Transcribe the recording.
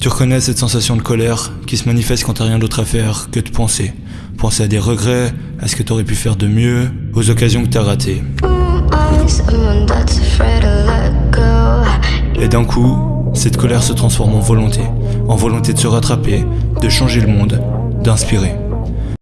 Tu reconnais cette sensation de colère qui se manifeste quand t'as rien d'autre à faire que de penser. Penser à des regrets, à ce que t'aurais pu faire de mieux, aux occasions que t'as ratées. Et d'un coup, cette colère se transforme en volonté. En volonté de se rattraper, de changer le monde, d'inspirer.